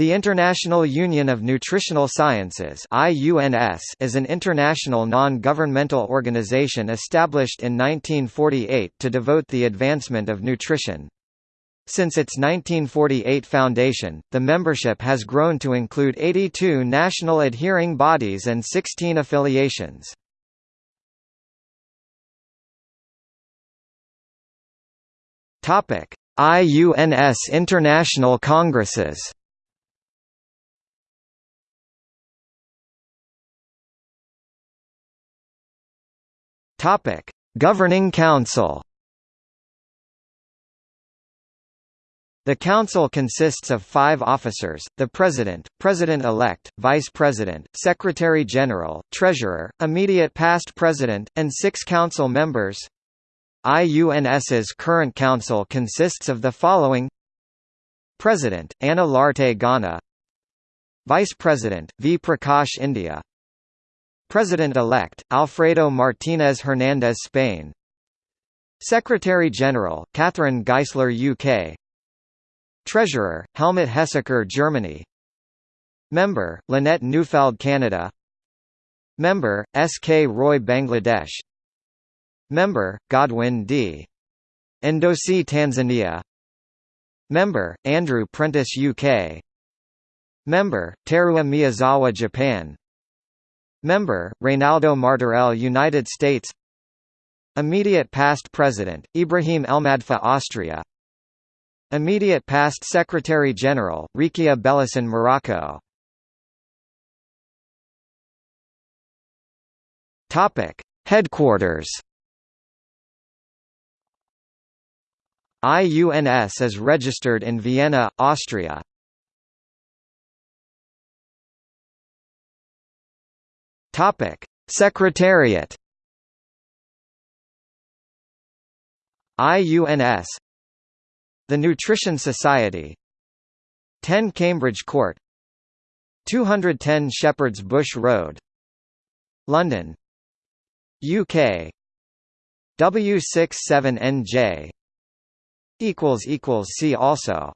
The International Union of Nutritional Sciences is an international non-governmental organization established in 1948 to devote the advancement of nutrition. Since its 1948 foundation, the membership has grown to include 82 national adhering bodies and 16 affiliations. IUNS International Congresses Topic: Governing Council. The Council consists of five officers, the President, President-elect, Vice President, Secretary-General, Treasurer, immediate past President, and six Council members. IUNS's current Council consists of the following President, Anna Lartey Ghana Vice President, V. Prakash India President-elect, Alfredo Martinez Hernandez Spain. Secretary-General, Catherine Geissler UK Treasurer, Helmut Heseker Germany. Member, Lynette Neufeld Canada. Member, S.K. Roy Bangladesh. Member, Godwin D. Ndossi Tanzania. Member, Andrew Prentice UK Member, Teruo Miyazawa Japan Member, Reynaldo Martorell United States. Immediate past President, Ibrahim Elmadfa Austria. Immediate past Secretary-General, Rekia Belahsen Morocco. Headquarters. IUNS is registered in Vienna, Austria Topic: Secretariat. IUNS. The Nutrition Society. 10 Cambridge Court. 210 Shepherd's Bush Road. London. UK. W67NJ. equals equals see also